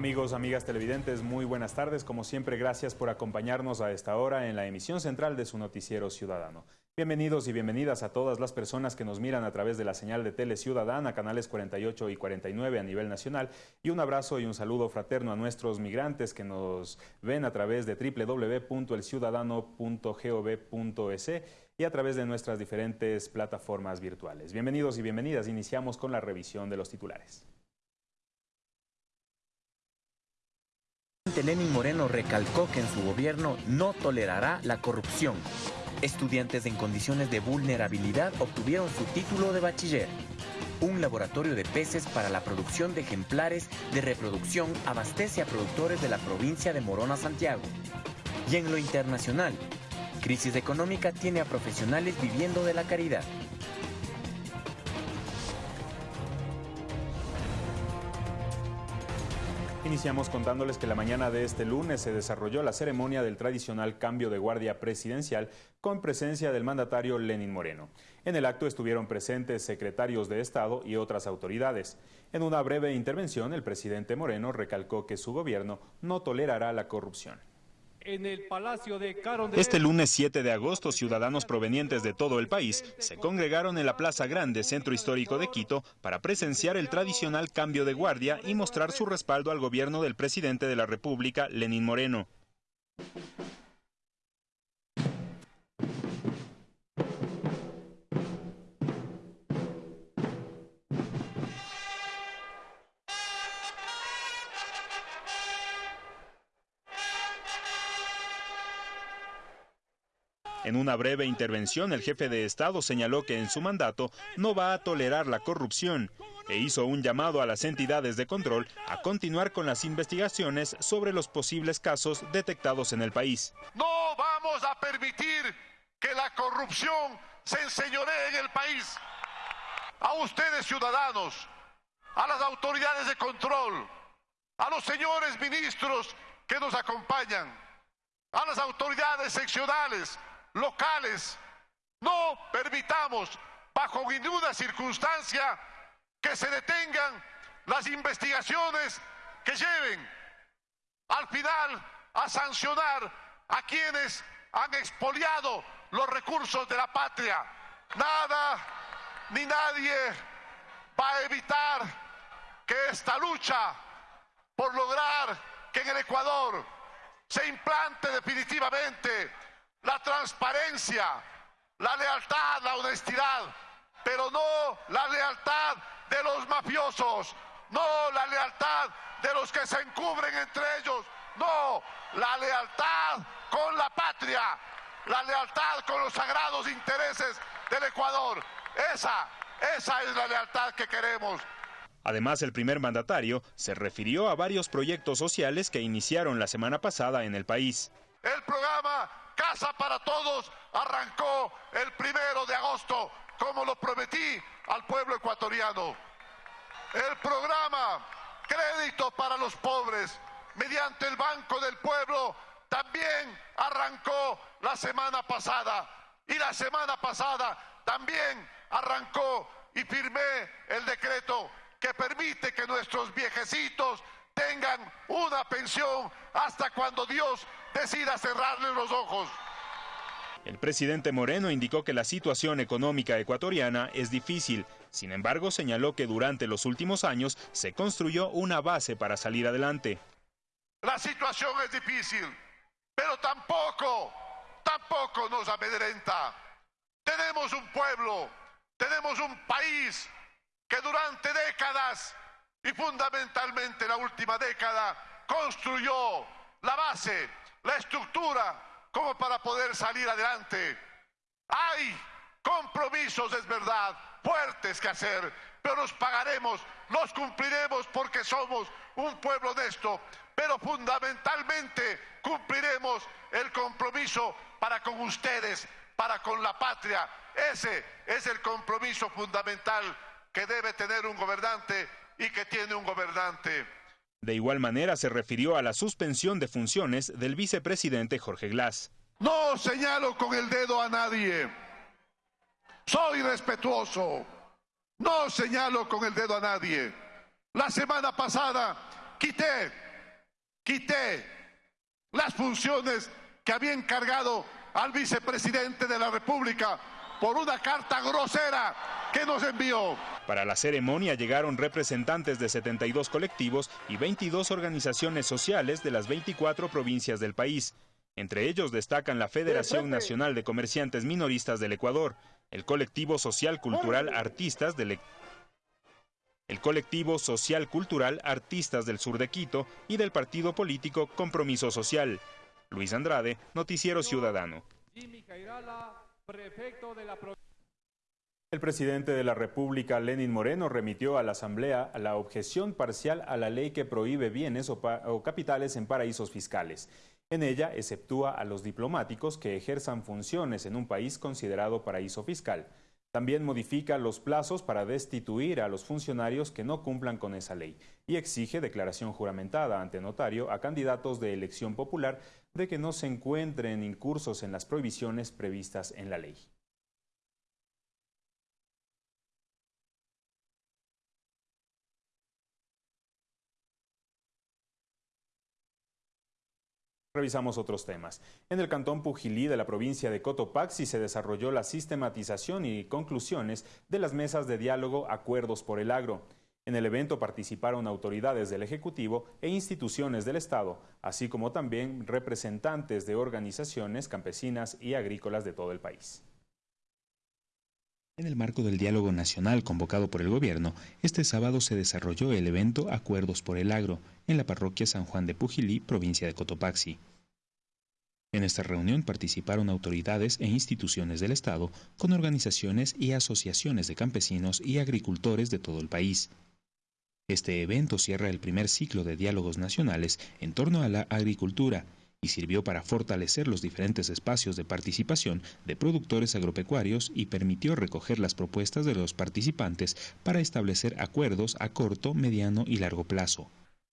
Amigos, amigas televidentes, muy buenas tardes. Como siempre, gracias por acompañarnos a esta hora en la emisión central de su noticiero ciudadano. Bienvenidos y bienvenidas a todas las personas que nos miran a través de la señal de Tele Ciudadana, canales 48 y 49 a nivel nacional, y un abrazo y un saludo fraterno a nuestros migrantes que nos ven a través de www.elciudadano.gov.es y a través de nuestras diferentes plataformas virtuales. Bienvenidos y bienvenidas. Iniciamos con la revisión de los titulares. Lenin Moreno recalcó que en su gobierno no tolerará la corrupción. Estudiantes en condiciones de vulnerabilidad obtuvieron su título de bachiller. Un laboratorio de peces para la producción de ejemplares de reproducción abastece a productores de la provincia de Morona, Santiago. Y en lo internacional, crisis económica tiene a profesionales viviendo de la caridad. Iniciamos contándoles que la mañana de este lunes se desarrolló la ceremonia del tradicional cambio de guardia presidencial con presencia del mandatario Lenin Moreno. En el acto estuvieron presentes secretarios de Estado y otras autoridades. En una breve intervención, el presidente Moreno recalcó que su gobierno no tolerará la corrupción. Este lunes 7 de agosto, ciudadanos provenientes de todo el país se congregaron en la Plaza Grande, centro histórico de Quito, para presenciar el tradicional cambio de guardia y mostrar su respaldo al gobierno del presidente de la República, Lenín Moreno. En una breve intervención, el jefe de Estado señaló que en su mandato no va a tolerar la corrupción e hizo un llamado a las entidades de control a continuar con las investigaciones sobre los posibles casos detectados en el país. No vamos a permitir que la corrupción se enseñoree en el país. A ustedes ciudadanos, a las autoridades de control, a los señores ministros que nos acompañan, a las autoridades seccionales, locales. No permitamos bajo ninguna circunstancia que se detengan las investigaciones que lleven al final a sancionar a quienes han expoliado los recursos de la patria. Nada ni nadie va a evitar que esta lucha por lograr que en el Ecuador se implante definitivamente la transparencia, la lealtad, la honestidad, pero no la lealtad de los mafiosos, no la lealtad de los que se encubren entre ellos, no, la lealtad con la patria, la lealtad con los sagrados intereses del Ecuador. Esa, esa es la lealtad que queremos. Además, el primer mandatario se refirió a varios proyectos sociales que iniciaron la semana pasada en el país. El programa Casa para Todos arrancó el primero de agosto, como lo prometí al pueblo ecuatoriano. El programa Crédito para los Pobres, mediante el Banco del Pueblo, también arrancó la semana pasada. Y la semana pasada también arrancó y firmé el decreto que permite que nuestros viejecitos tengan una pensión hasta cuando Dios decida cerrarle los ojos. El presidente Moreno indicó que la situación económica ecuatoriana es difícil. Sin embargo, señaló que durante los últimos años se construyó una base para salir adelante. La situación es difícil, pero tampoco, tampoco nos amedrenta. Tenemos un pueblo, tenemos un país que durante décadas y fundamentalmente la última década construyó la base, la estructura como para poder salir adelante. Hay compromisos, es verdad, fuertes que hacer, pero los pagaremos, los cumpliremos porque somos un pueblo honesto, pero fundamentalmente cumpliremos el compromiso para con ustedes, para con la patria. Ese es el compromiso fundamental que debe tener un gobernante y que tiene un gobernante. De igual manera se refirió a la suspensión de funciones del vicepresidente Jorge Glass. No señalo con el dedo a nadie. Soy respetuoso. No señalo con el dedo a nadie. La semana pasada quité quité las funciones que había encargado al vicepresidente de la República por una carta grosera que nos envió. Para la ceremonia llegaron representantes de 72 colectivos y 22 organizaciones sociales de las 24 provincias del país. Entre ellos destacan la Federación Nacional de Comerciantes Minoristas del Ecuador, el colectivo social cultural Artistas del e- el colectivo social cultural Artistas del Sur de Quito y del partido político Compromiso Social. Luis Andrade, Noticiero Ciudadano. El presidente de la República, Lenin Moreno, remitió a la Asamblea la objeción parcial a la ley que prohíbe bienes o, capitales en paraísos fiscales. En ella exceptúa a los diplomáticos que ejerzan funciones en un país considerado paraíso fiscal. También modifica los plazos para destituir a los funcionarios que no cumplan con esa ley y exige declaración juramentada ante notario a candidatos de elección popular de que no se encuentren incursos en las prohibiciones previstas en la ley. Revisamos otros temas. En el cantón Pujilí de la provincia de Cotopaxi se desarrolló la sistematización y conclusiones de las mesas de diálogo Acuerdos por el Agro. En el evento participaron autoridades del Ejecutivo e instituciones del Estado, así como también representantes de organizaciones campesinas y agrícolas de todo el país. En el marco del diálogo nacional convocado por el gobierno, este sábado se desarrolló el evento Acuerdos por el Agro en la parroquia San Juan de Pujilí, provincia de Cotopaxi. En esta reunión participaron autoridades e instituciones del Estado con organizaciones y asociaciones de campesinos y agricultores de todo el país. Este evento cierra el primer ciclo de diálogos nacionales en torno a la agricultura y sirvió para fortalecer los diferentes espacios de participación de productores agropecuarios y permitió recoger las propuestas de los participantes para establecer acuerdos a corto, mediano y largo plazo.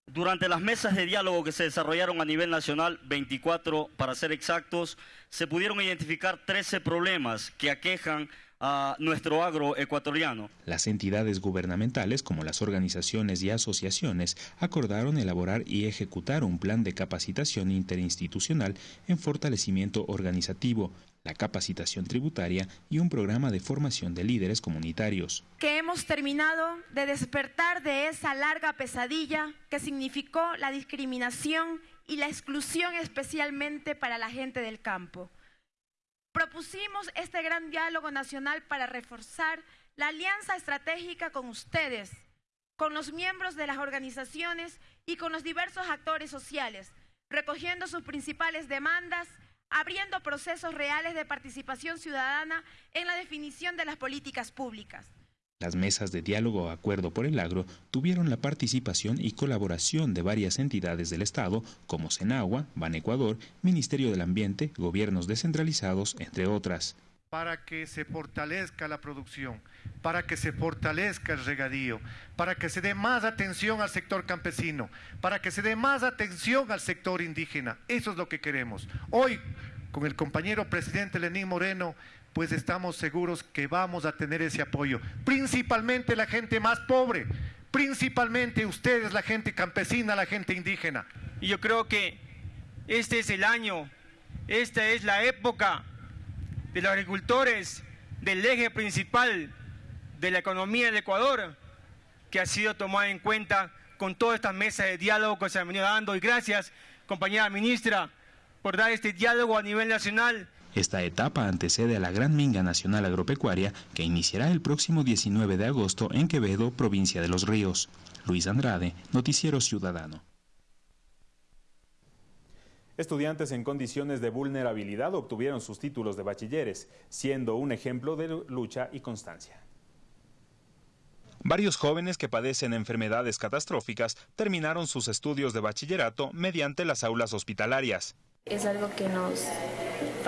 Durante las mesas de diálogo que se desarrollaron a nivel nacional, 24 para ser exactos, se pudieron identificar 13 problemas que aquejan a nuestro agro ecuatoriano. Las entidades gubernamentales, como las organizaciones y asociaciones, acordaron elaborar y ejecutar un plan de capacitación interinstitucional en fortalecimiento organizativo, la capacitación tributaria y un programa de formación de líderes comunitarios. Que hemos terminado de despertar de esa larga pesadilla que significó la discriminación y la exclusión especialmente para la gente del campo propusimos este gran diálogo nacional para reforzar la alianza estratégica con ustedes, con los miembros de las organizaciones y con los diversos actores sociales, recogiendo sus principales demandas, abriendo procesos reales de participación ciudadana en la definición de las políticas públicas. Las mesas de diálogo Acuerdo por el Agro tuvieron la participación y colaboración de varias entidades del Estado como Senagua, Ban Ecuador, Ministerio del Ambiente, gobiernos descentralizados, entre otras. Para que se fortalezca la producción, para que se fortalezca el regadío, para que se dé más atención al sector campesino, para que se dé más atención al sector indígena. Eso es lo que queremos. Hoy, con el compañero presidente Lenín Moreno, pues estamos seguros que vamos a tener ese apoyo. Principalmente la gente más pobre, principalmente ustedes, la gente campesina, la gente indígena. Y yo creo que este es el año, esta es la época de los agricultores, del eje principal de la economía del Ecuador, que ha sido tomada en cuenta con todas estas mesas de diálogo que se han venido dando. Y gracias, compañera ministra, por dar este diálogo a nivel nacional esta etapa antecede a la Gran Minga Nacional Agropecuaria que iniciará el próximo 19 de agosto en Quevedo, provincia de Los Ríos. Luis Andrade, Noticiero Ciudadano. Estudiantes en condiciones de vulnerabilidad obtuvieron sus títulos de bachilleres, siendo un ejemplo de lucha y constancia. Varios jóvenes que padecen enfermedades catastróficas terminaron sus estudios de bachillerato mediante las aulas hospitalarias. Es algo que nos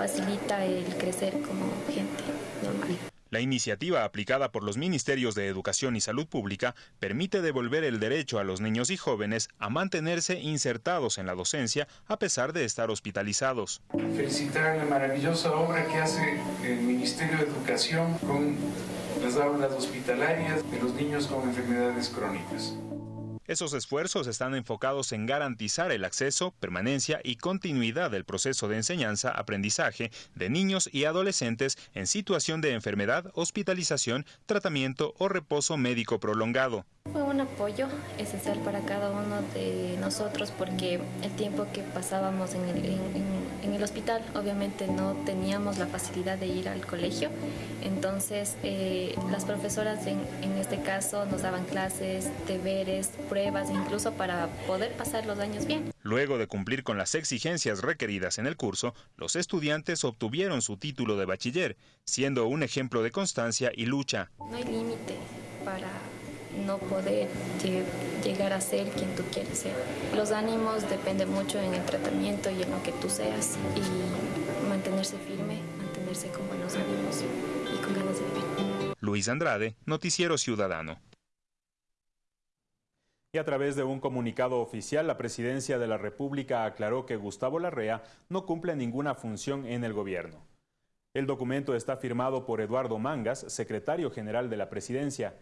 facilita el crecer como gente normal. La iniciativa aplicada por los Ministerios de Educación y Salud Pública permite devolver el derecho a los niños y jóvenes a mantenerse insertados en la docencia a pesar de estar hospitalizados. Felicitar la maravillosa obra que hace el Ministerio de Educación con las aulas hospitalarias de los niños con enfermedades crónicas. Esos esfuerzos están enfocados en garantizar el acceso, permanencia y continuidad del proceso de enseñanza-aprendizaje de niños y adolescentes en situación de enfermedad, hospitalización, tratamiento o reposo médico prolongado. Fue un apoyo esencial para cada uno de nosotros porque el tiempo que pasábamos en el, en, el hospital obviamente no teníamos la facilidad de ir al colegio, entonces eh, las profesoras en, en este caso nos daban clases, deberes, pruebas, incluso para poder pasar los años bien. Luego de cumplir con las exigencias requeridas en el curso, los estudiantes obtuvieron su título de bachiller, siendo un ejemplo de constancia y lucha. No hay límite para no poder llegar a ser quien tú quieres ser. Los ánimos dependen mucho en el tratamiento y en lo que tú seas y mantenerse firme, mantenerse con buenos ánimos y con ganas de vivir. Luis Andrade, Noticiero Ciudadano. Y a través de un comunicado oficial, la Presidencia de la República aclaró que Gustavo Larrea no cumple ninguna función en el gobierno. El documento está firmado por Eduardo Mangas, secretario general de la Presidencia.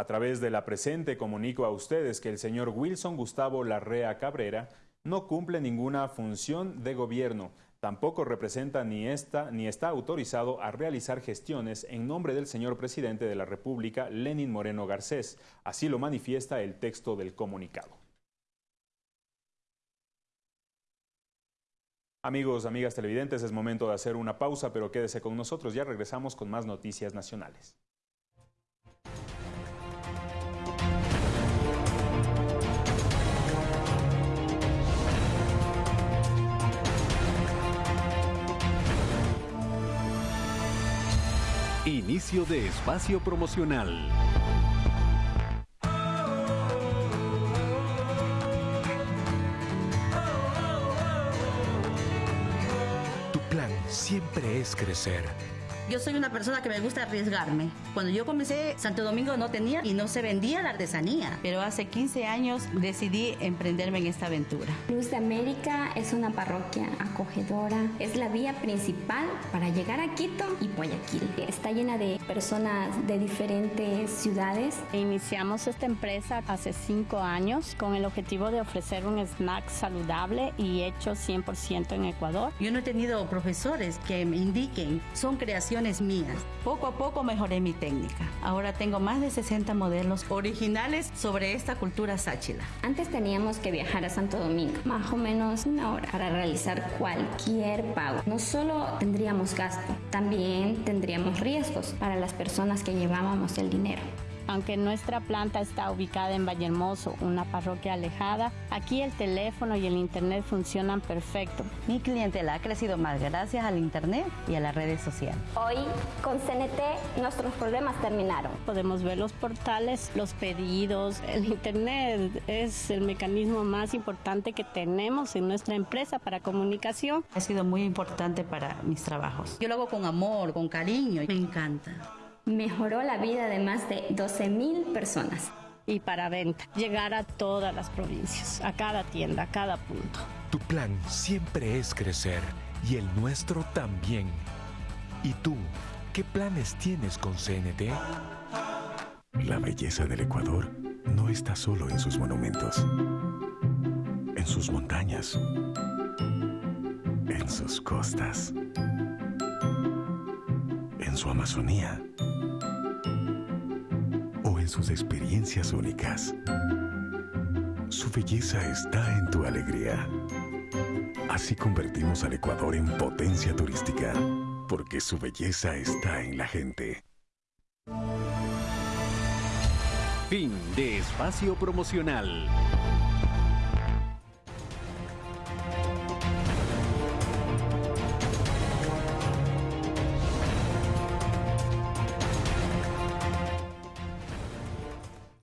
A través de la presente comunico a ustedes que el señor Wilson Gustavo Larrea Cabrera no cumple ninguna función de gobierno, tampoco representa ni está ni está autorizado a realizar gestiones en nombre del señor presidente de la República, Lenin Moreno Garcés. Así lo manifiesta el texto del comunicado. Amigos, amigas televidentes, es momento de hacer una pausa, pero quédese con nosotros, ya regresamos con más noticias nacionales. Inicio de espacio promocional. Tu plan siempre es crecer yo soy una persona que me gusta arriesgarme. Cuando yo comencé, Santo Domingo no tenía y no se vendía la artesanía. Pero hace 15 años decidí emprenderme en esta aventura. Luz de América es una parroquia acogedora. Es la vía principal para llegar a Quito y Guayaquil. Está llena de personas de diferentes ciudades. Iniciamos esta empresa hace 5 años con el objetivo de ofrecer un snack saludable y hecho 100% en Ecuador. Yo no he tenido profesores que me indiquen, son creaciones. Poco a poco mejoré mi técnica. Ahora tengo más de 60 modelos originales sobre esta cultura sáchila. Antes teníamos que viajar a Santo Domingo, más o menos una hora, para realizar cualquier pago. No solo tendríamos gasto, también tendríamos riesgos para las personas que llevábamos el dinero. Aunque nuestra planta está ubicada en Vallehermoso, una parroquia alejada, aquí el teléfono y el internet funcionan perfecto. Mi clientela ha crecido más gracias al internet y a las redes sociales. Hoy con CNT nuestros problemas terminaron. Podemos ver los portales, los pedidos. El internet es el mecanismo más importante que tenemos en nuestra empresa para comunicación. Ha sido muy importante para mis trabajos. Yo lo hago con amor, con cariño. Me encanta mejoró la vida de más de 12 mil personas. Y para venta, llegar a todas las provincias, a cada tienda, a cada punto. Tu plan siempre es crecer y el nuestro también. ¿Y tú, qué planes tienes con CNT? La belleza del Ecuador no está solo en sus monumentos, en sus montañas, en sus costas, en su Amazonía sus experiencias únicas. Su belleza está en tu alegría. Así convertimos al Ecuador en potencia turística, porque su belleza está en la gente. Fin de espacio promocional.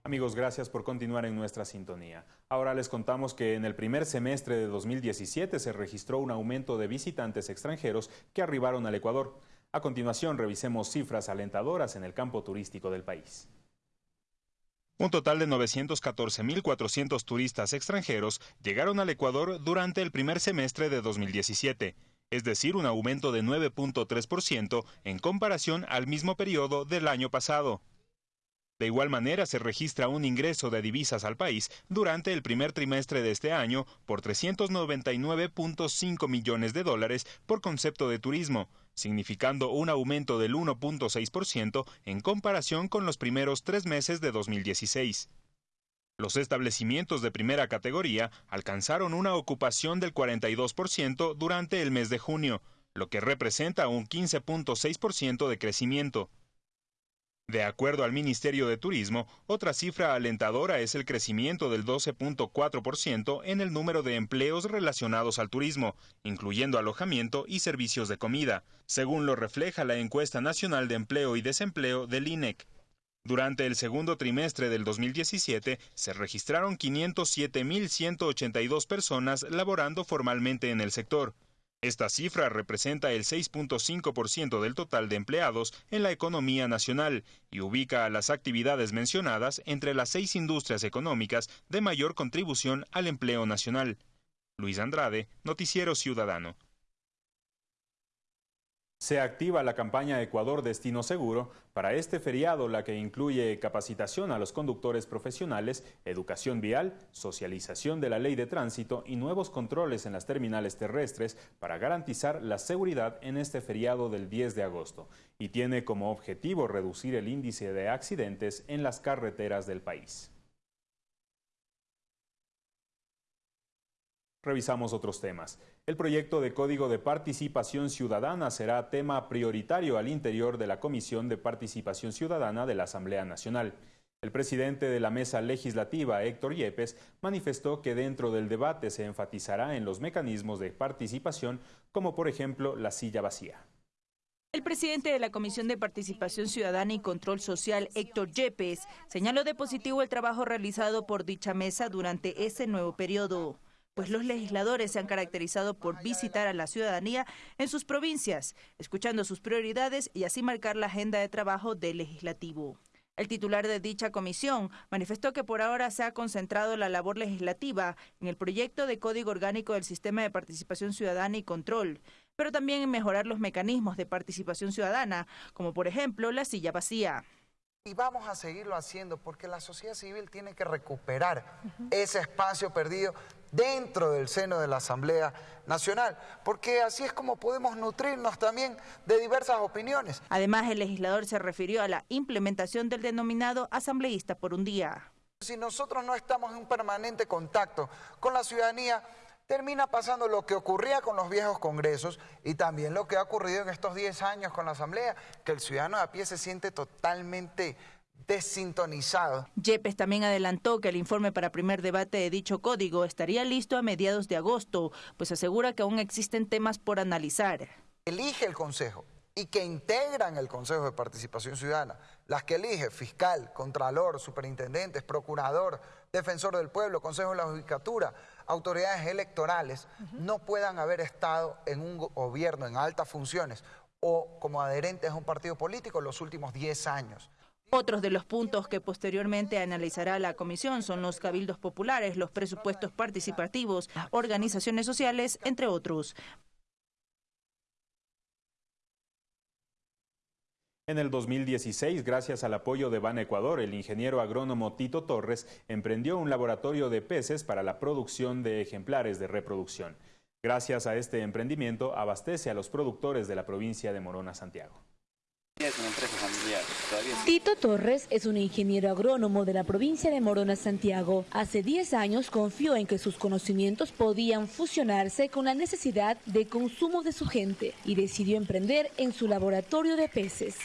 Amigos, gracias por continuar en nuestra sintonía. Ahora les contamos que en el primer semestre de 2017 se registró un aumento de visitantes extranjeros que arribaron al Ecuador. A continuación, revisemos cifras alentadoras en el campo turístico del país. Un total de 914.400 turistas extranjeros llegaron al Ecuador durante el primer semestre de 2017, es decir, un aumento de 9.3% en comparación al mismo periodo del año pasado. De igual manera, se registra un ingreso de divisas al país durante el primer trimestre de este año por 399.5 millones de dólares por concepto de turismo, significando un aumento del 1.6% en comparación con los primeros tres meses de 2016. Los establecimientos de primera categoría alcanzaron una ocupación del 42% durante el mes de junio, lo que representa un 15.6% de crecimiento. De acuerdo al Ministerio de Turismo, otra cifra alentadora es el crecimiento del 12.4% en el número de empleos relacionados al turismo, incluyendo alojamiento y servicios de comida, según lo refleja la encuesta nacional de empleo y desempleo del INEC. Durante el segundo trimestre del 2017 se registraron 507.182 personas laborando formalmente en el sector, esta cifra representa el 6.5% del total de empleados en la economía nacional y ubica a las actividades mencionadas entre las seis industrias económicas de mayor contribución al empleo nacional. Luis Andrade, Noticiero Ciudadano. Se activa la campaña Ecuador Destino Seguro para este feriado, la que incluye capacitación a los conductores profesionales, educación vial, socialización de la ley de tránsito y nuevos controles en las terminales terrestres para garantizar la seguridad en este feriado del 10 de agosto y tiene como objetivo reducir el índice de accidentes en las carreteras del país. Revisamos otros temas. El proyecto de Código de Participación Ciudadana será tema prioritario al interior de la Comisión de Participación Ciudadana de la Asamblea Nacional. El presidente de la mesa legislativa, Héctor Yepes, manifestó que dentro del debate se enfatizará en los mecanismos de participación, como por ejemplo la silla vacía. El presidente de la Comisión de Participación Ciudadana y Control Social, Héctor Yepes, señaló de positivo el trabajo realizado por dicha mesa durante ese nuevo periodo pues los legisladores se han caracterizado por visitar a la ciudadanía en sus provincias, escuchando sus prioridades y así marcar la agenda de trabajo del legislativo. El titular de dicha comisión manifestó que por ahora se ha concentrado la labor legislativa en el proyecto de Código Orgánico del Sistema de Participación Ciudadana y Control, pero también en mejorar los mecanismos de participación ciudadana, como por ejemplo la silla vacía. Y vamos a seguirlo haciendo porque la sociedad civil tiene que recuperar ese espacio perdido dentro del seno de la Asamblea Nacional, porque así es como podemos nutrirnos también de diversas opiniones. Además, el legislador se refirió a la implementación del denominado asambleísta por un día. Si nosotros no estamos en un permanente contacto con la ciudadanía, termina pasando lo que ocurría con los viejos congresos y también lo que ha ocurrido en estos 10 años con la Asamblea, que el ciudadano de a pie se siente totalmente desintonizado. Yepes también adelantó que el informe para primer debate de dicho código estaría listo a mediados de agosto, pues asegura que aún existen temas por analizar. Elige el Consejo y que integran el Consejo de Participación Ciudadana, las que elige fiscal, contralor, superintendentes, procurador, defensor del pueblo, Consejo de la Judicatura, autoridades electorales, no puedan haber estado en un gobierno en altas funciones o como adherentes a un partido político en los últimos 10 años. Otros de los puntos que posteriormente analizará la comisión son los cabildos populares, los presupuestos participativos, organizaciones sociales, entre otros. En el 2016, gracias al apoyo de Ban Ecuador, el ingeniero agrónomo Tito Torres emprendió un laboratorio de peces para la producción de ejemplares de reproducción. Gracias a este emprendimiento, abastece a los productores de la provincia de Morona, Santiago. Tito Torres es un ingeniero agrónomo de la provincia de Morona, Santiago. Hace 10 años confió en que sus conocimientos podían fusionarse con la necesidad de consumo de su gente y decidió emprender en su laboratorio de peces.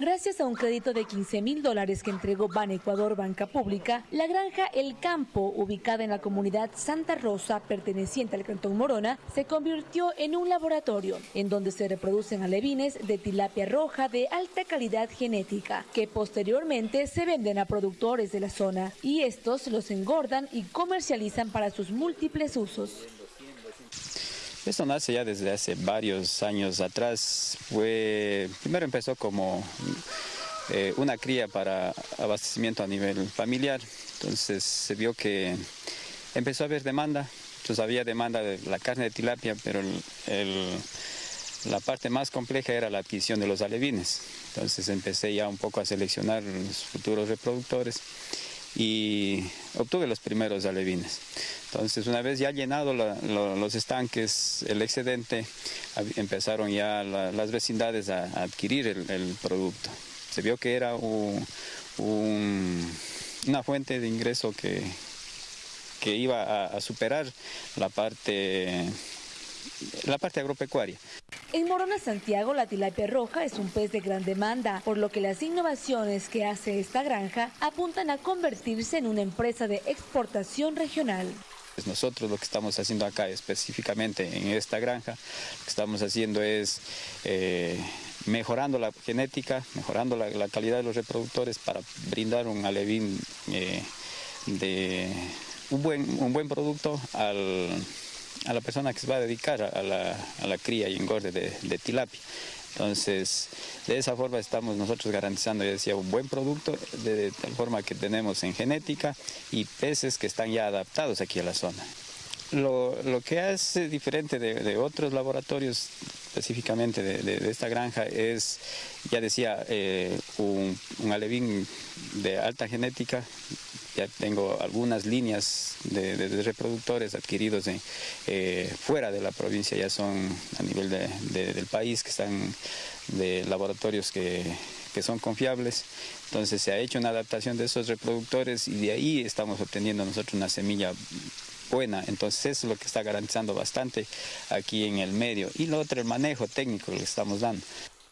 Gracias a un crédito de 15 mil dólares que entregó Ban Ecuador Banca Pública, la granja El Campo, ubicada en la comunidad Santa Rosa, perteneciente al Cantón Morona, se convirtió en un laboratorio en donde se reproducen alevines de tilapia roja de alta calidad genética, que posteriormente se venden a productores de la zona y estos los engordan y comercializan para sus múltiples usos. Esto nace ya desde hace varios años atrás. Fue, primero empezó como eh, una cría para abastecimiento a nivel familiar. Entonces se vio que empezó a haber demanda. Entonces había demanda de la carne de tilapia, pero la parte más compleja era la adquisición de los alevines. Entonces empecé ya un poco a seleccionar los futuros reproductores y obtuve los primeros alevines. Entonces, una vez ya llenado los estanques, el excedente, empezaron ya las vecindades a, adquirir el, producto. Se vio que era una fuente de ingreso que, que iba a, superar la parte, la parte agropecuaria. En Morona, Santiago, la tilapia roja es un pez de gran demanda, por lo que las innovaciones que hace esta granja apuntan a convertirse en una empresa de exportación regional. Pues nosotros lo que estamos haciendo acá específicamente en esta granja, lo que estamos haciendo es eh, mejorando la genética, mejorando la, calidad de los reproductores para brindar un alevín eh, de un buen, un buen producto al a la persona que se va a dedicar a la, cría y engorde de, tilapia. Entonces, de esa forma estamos nosotros garantizando, ya decía, un buen producto, de, tal forma que tenemos en genética y peces que están ya adaptados aquí a la zona. Lo, que hace diferente de, otros laboratorios, específicamente de, esta granja, es, ya decía, eh, un, alevín de alta genética ya tengo algunas líneas de, reproductores adquiridos eh, fuera de la provincia, ya son a nivel del país, que están de laboratorios que, que son confiables. Entonces se ha hecho una adaptación de esos reproductores y de ahí estamos obteniendo nosotros una semilla buena. Entonces eso es lo que está garantizando bastante aquí en el medio. Y lo otro, el manejo técnico que estamos dando.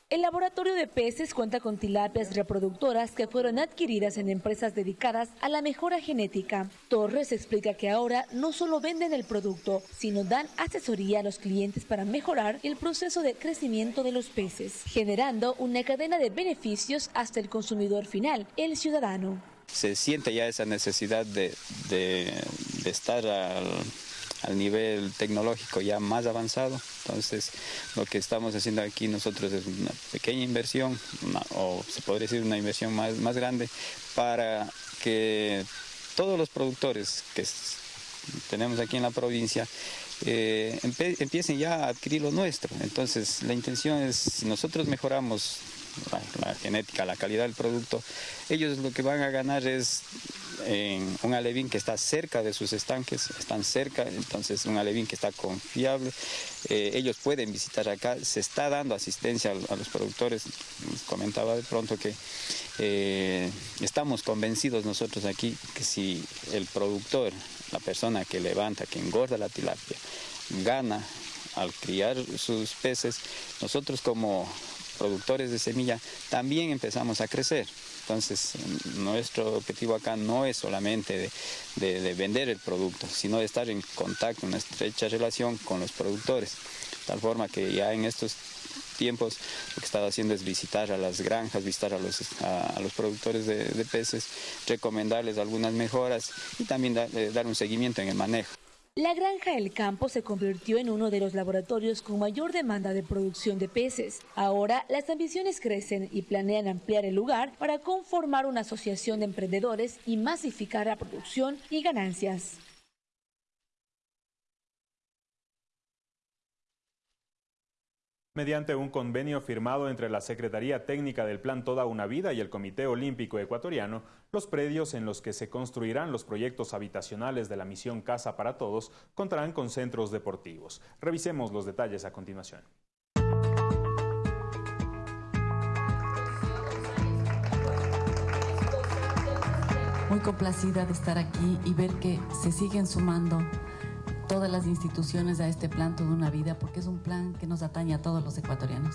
El laboratorio de peces cuenta con tilapias reproductoras que fueron adquiridas en empresas dedicadas a la mejora genética. Torres explica que ahora no solo venden el producto, sino dan asesoría a los clientes para mejorar el proceso de crecimiento de los peces, generando una cadena de beneficios hasta el consumidor final, el ciudadano. Se siente ya esa necesidad de, de estar al nivel tecnológico ya más avanzado. Entonces, lo que estamos haciendo aquí nosotros es una pequeña inversión, o se podría decir una inversión más, más grande, para que todos los productores que tenemos aquí en la provincia eh, empiecen ya a adquirir lo nuestro. Entonces, la intención es, si nosotros mejoramos la, genética, la calidad del producto, ellos lo que van a ganar es en un alevín que está cerca de sus estanques, están cerca, entonces un alevín que está confiable. Eh, ellos pueden visitar acá, se está dando asistencia a, los productores. comentaba de pronto que eh, estamos convencidos nosotros aquí que si el productor, la persona que levanta, que engorda la tilapia, gana al criar sus peces, nosotros como productores de semilla también empezamos a crecer. Entonces, nuestro objetivo acá no es solamente de, vender el producto, sino de estar en contacto, en una estrecha relación con los productores. Tal forma que ya en estos tiempos lo que he estado haciendo es visitar a las granjas, visitar a los, a, los productores de, peces, recomendarles algunas mejoras y también eh, dar un seguimiento en el manejo. La granja El Campo se convirtió en uno de los laboratorios con mayor demanda de producción de peces. Ahora las ambiciones crecen y planean ampliar el lugar para conformar una asociación de emprendedores y masificar la producción y ganancias. Mediante un convenio firmado entre la Secretaría Técnica del Plan Toda una Vida y el Comité Olímpico Ecuatoriano, los predios en los que se construirán los proyectos habitacionales de la misión Casa para Todos contarán con centros deportivos. Revisemos los detalles a continuación. Muy complacida de estar aquí y ver que se siguen sumando todas las instituciones a este plan Toda una Vida, porque es un plan que nos atañe a todos los ecuatorianos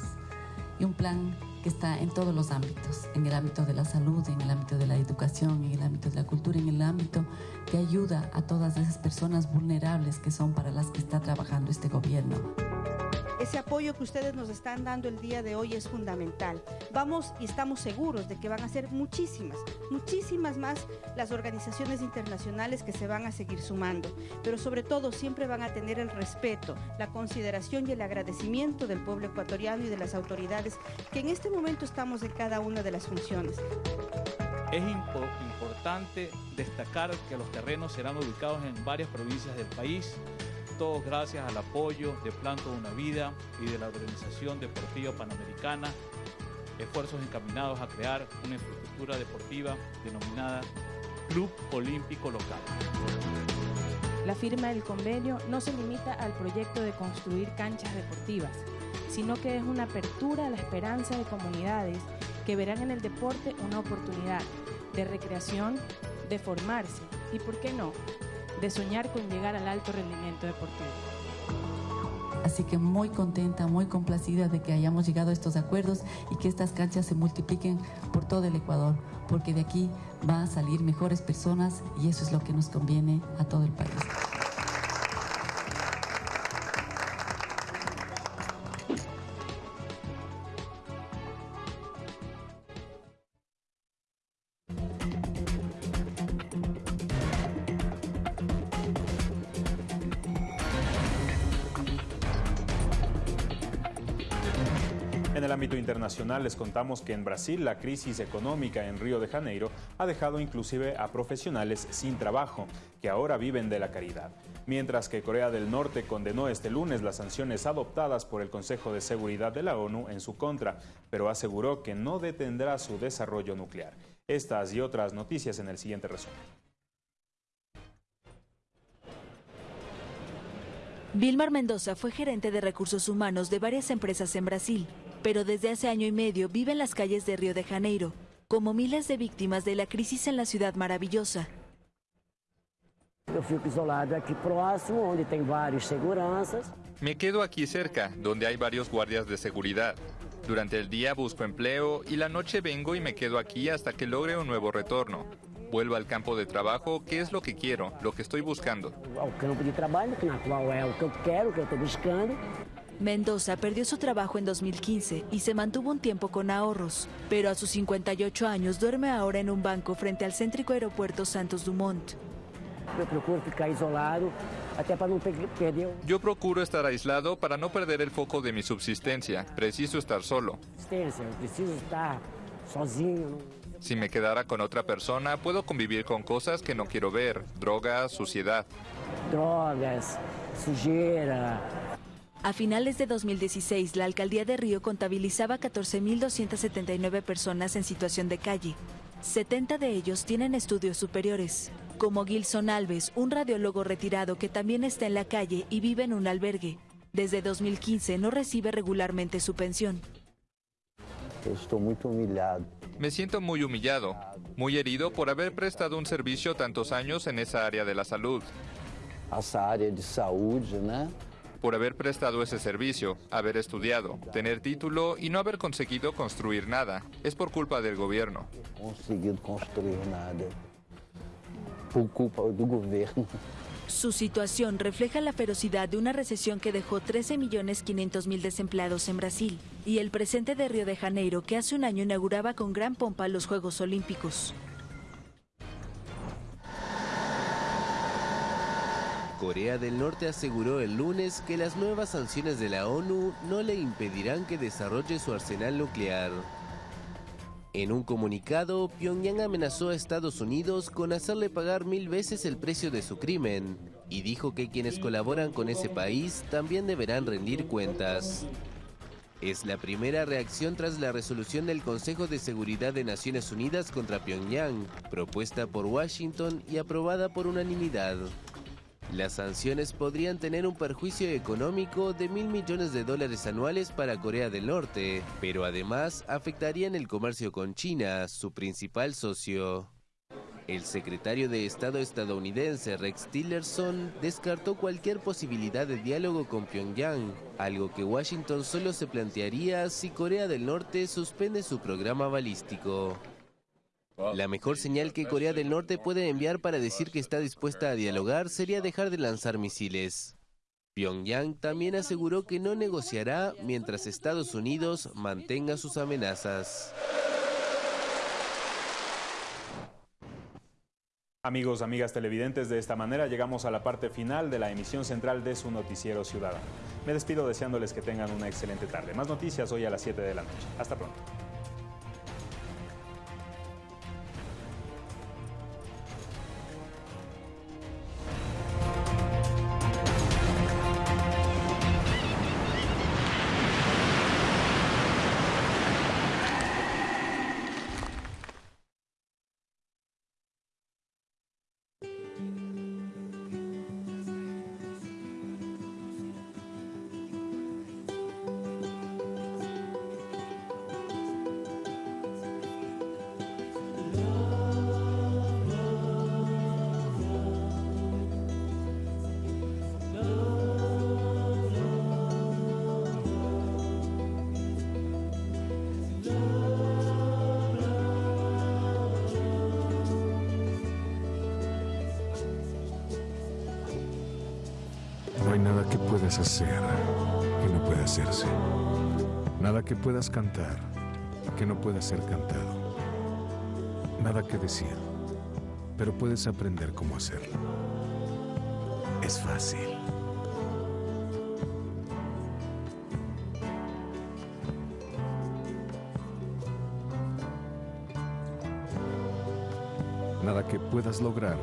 y un plan que está en todos los ámbitos, en el ámbito de la salud, en el ámbito de la educación, en el ámbito de la cultura, en el ámbito que ayuda a todas esas personas vulnerables que son para las que está trabajando este gobierno. Ese apoyo que ustedes nos están dando el día de hoy es fundamental. Vamos y estamos seguros de que van a ser muchísimas, muchísimas más las organizaciones internacionales que se van a seguir sumando, pero sobre todo siempre van a tener el respeto, la consideración y el agradecimiento del pueblo ecuatoriano y de las autoridades que en este momento estamos en cada una de las funciones. Es importante destacar que los terrenos serán ubicados en varias provincias del país todos gracias al apoyo de Plan Toda Una Vida y de la Organización Deportiva Panamericana, esfuerzos encaminados a crear una infraestructura deportiva denominada Club Olímpico Local. La firma del convenio no se limita al proyecto de construir canchas deportivas, sino que es una apertura a la esperanza de comunidades que verán en el deporte una oportunidad de recreación, de formarse y, ¿por qué no?, de soñar con llegar al alto rendimiento deportivo. Así que muy contenta, muy complacida de que hayamos llegado a estos acuerdos y que estas canchas se multipliquen por todo el Ecuador, porque de aquí van a salir mejores personas y eso es lo que nos conviene a todo el país. Les contamos que en Brasil la crisis económica en Río de Janeiro ha dejado inclusive a profesionales sin trabajo, que ahora viven de la caridad. Mientras que Corea del Norte condenó este lunes las sanciones adoptadas por el Consejo de Seguridad de la ONU en su contra, pero aseguró que no detendrá su desarrollo nuclear. Estas y otras noticias en el siguiente resumen. Vilmar Mendoza fue gerente de recursos humanos de varias empresas en Brasil, pero desde hace año y medio vive en las calles de Río de Janeiro, como miles de víctimas de la crisis en la ciudad maravillosa. Eu fico isolado aqui próximo, onde tem vários seguranças. Me quedo aquí cerca, donde hay varios guardias de seguridad. Durante el día busco empleo y la noche vengo y me quedo aquí hasta que logre un nuevo retorno. Vuelvo al campo de trabajo, que es lo que quiero, lo que estoy buscando. Ao campo de trabalho, que na é o que eu quero, que eu estou buscando. Mendoza perdió su trabajo en 2015 y se mantuvo un tiempo con ahorros, pero a sus 58 años duerme ahora en un banco frente al céntrico aeropuerto Santos Dumont. Eu procuro ficar isolado, até para que perder Yo procuro estar aislado para no perder el foco de mi subsistencia. Preciso estar solo. preciso estar sozinho. Si me quedara con otra persona, puedo convivir con cosas que no quiero ver, drogas, suciedad. Drogas, sujeira. A finales de 2016, la alcaldía de Río contabilizaba 14.279 personas en situación de calle. 70 de ellos tienen estudios superiores, como Gilson Alves, un radiólogo retirado que también está en la calle y vive en un albergue. Desde 2015 no recibe regularmente su pensión. Eu estou muito humilhado. Me siento muy humillado, muy herido por haber prestado un servicio tantos años en esa área de la salud. Essa área de saúde, né? Por haber prestado ese servicio, haber estudiado, tener título y no haber conseguido construir nada. Es por culpa del gobierno. Conseguido construir nada. Por culpa do governo. Su situación refleja la ferocidad de una recesión que dejó 13.500.000 desempleados en Brasil y el presente de Río de Janeiro que hace un año inauguraba con gran pompa los Juegos Olímpicos. Corea del Norte aseguró el lunes que las nuevas sanciones de la ONU no le impedirán que desarrolle su arsenal nuclear. En un comunicado, Pyongyang amenazó a Estados Unidos con hacerle pagar mil veces el precio de su crimen y dijo que quienes colaboran con ese país también deberán rendir cuentas. Es la primera reacción tras la resolución del Consejo de Seguridad de Naciones Unidas contra Pyongyang, propuesta por Washington y aprobada por unanimidad. Las sanciones podrían tener un perjuicio económico de mil millones de dólares anuales para Corea del Norte, pero además afectarían el comercio con China, su principal socio. El secretario de Estado estadounidense Rex Tillerson descartó cualquier posibilidad de diálogo con Pyongyang, algo que Washington solo se plantearía si Corea del Norte suspende su programa balístico. La mejor señal que Corea del Norte puede enviar para decir que está dispuesta a dialogar sería dejar de lanzar misiles. Pyongyang también aseguró que no negociará mientras Estados Unidos mantenga sus amenazas. Amigos, amigas televidentes, de esta manera llegamos a la parte final de la emisión central de su noticiero ciudadano. Me despido deseándoles que tengan una excelente tarde. Más noticias hoy a las 7 de la noche. Hasta pronto. Puedas hacer que no pueda hacerse. Nada que puedas cantar que no pueda ser cantado. Nada que decir, pero puedes aprender cómo hacerlo. Es fácil. Nada que puedas lograr